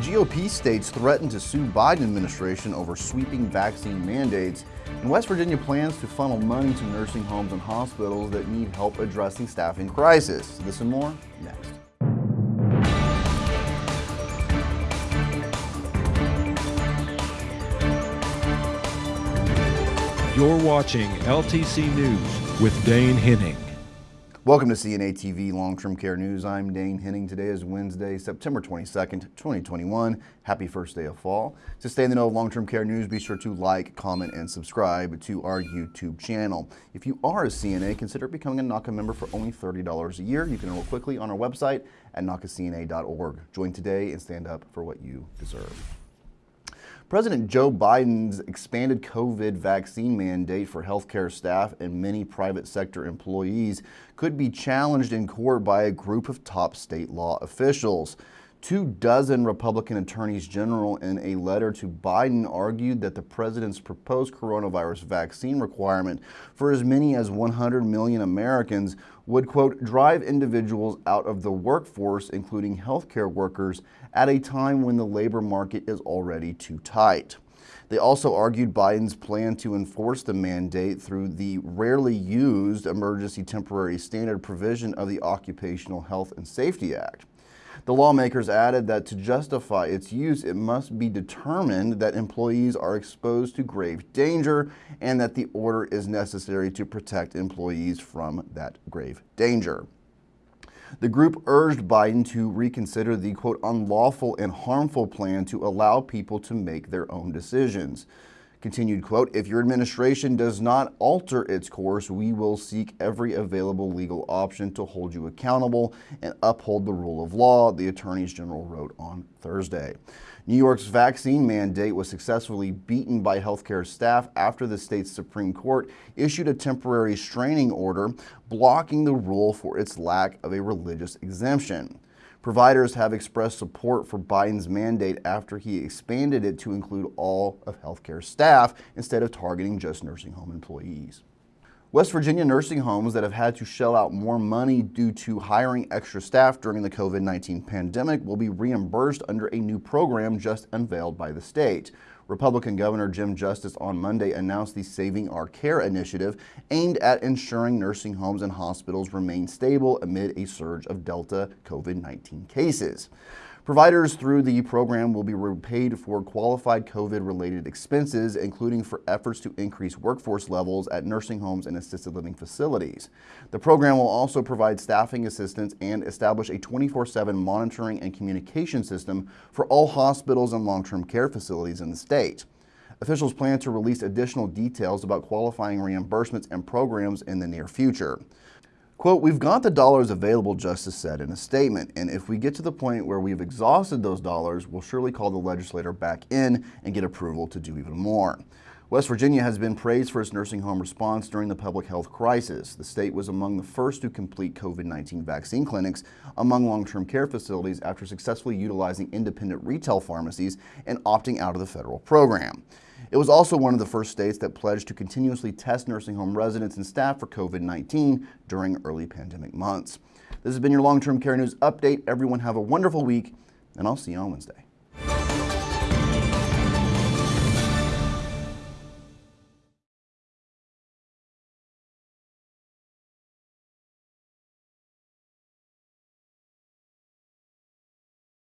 GOP states threaten to sue Biden administration over sweeping vaccine mandates. And West Virginia plans to funnel money to nursing homes and hospitals that need help addressing staffing crisis. This and more next. You're watching LTC News with Dane Henning. Welcome to CNA TV Long-Term Care News. I'm Dane Henning. Today is Wednesday, September 22nd, 2021. Happy first day of fall. To stay in the know of long-term care news, be sure to like, comment, and subscribe to our YouTube channel. If you are a CNA, consider becoming a NAHCA member for only $30 a year. You can enroll quickly on our website at NAHCACNA.org. Join today and stand up for what you deserve. President Joe Biden's expanded COVID vaccine mandate for healthcare staff and many private sector employees could be challenged in court by a group of top state law officials. Two dozen Republican attorneys general in a letter to Biden argued that the president's proposed coronavirus vaccine requirement for as many as 100 million Americans would, quote, drive individuals out of the workforce, including healthcare workers, at a time when the labor market is already too tight. They also argued Biden's plan to enforce the mandate through the rarely used emergency temporary standard provision of the Occupational Health and Safety Act. The lawmakers added that to justify its use, it must be determined that employees are exposed to grave danger and that the order is necessary to protect employees from that grave danger. The group urged Biden to reconsider the quote unlawful and harmful plan to allow people to make their own decisions. Continued quote, if your administration does not alter its course, we will seek every available legal option to hold you accountable and uphold the rule of law, the attorneys general wrote on Thursday. New York's vaccine mandate was successfully beaten by healthcare staff after the state's Supreme Court issued a temporary restraining order blocking the rule for its lack of a religious exemption. Providers have expressed support for Biden's mandate after he expanded it to include all of healthcare staff instead of targeting just nursing home employees. West Virginia nursing homes that have had to shell out more money due to hiring extra staff during the COVID-19 pandemic will be reimbursed under a new program just unveiled by the state. Republican Governor Jim Justice on Monday announced the Saving Our Care initiative aimed at ensuring nursing homes and hospitals remain stable amid a surge of Delta COVID-19 cases. Providers through the program will be repaid for qualified COVID-related expenses, including for efforts to increase workforce levels at nursing homes and assisted living facilities. The program will also provide staffing assistance and establish a 24-7 monitoring and communication system for all hospitals and long-term care facilities in the state. Officials plan to release additional details about qualifying reimbursements and programs in the near future. Quote, we've got the dollars available, Justice said in a statement, and if we get to the point where we've exhausted those dollars, we'll surely call the legislator back in and get approval to do even more. West Virginia has been praised for its nursing home response during the public health crisis. The state was among the first to complete COVID-19 vaccine clinics among long-term care facilities after successfully utilizing independent retail pharmacies and opting out of the federal program. It was also one of the first states that pledged to continuously test nursing home residents and staff for COVID-19 during early pandemic months. This has been your long-term care news update. Everyone have a wonderful week, and I'll see you on Wednesday.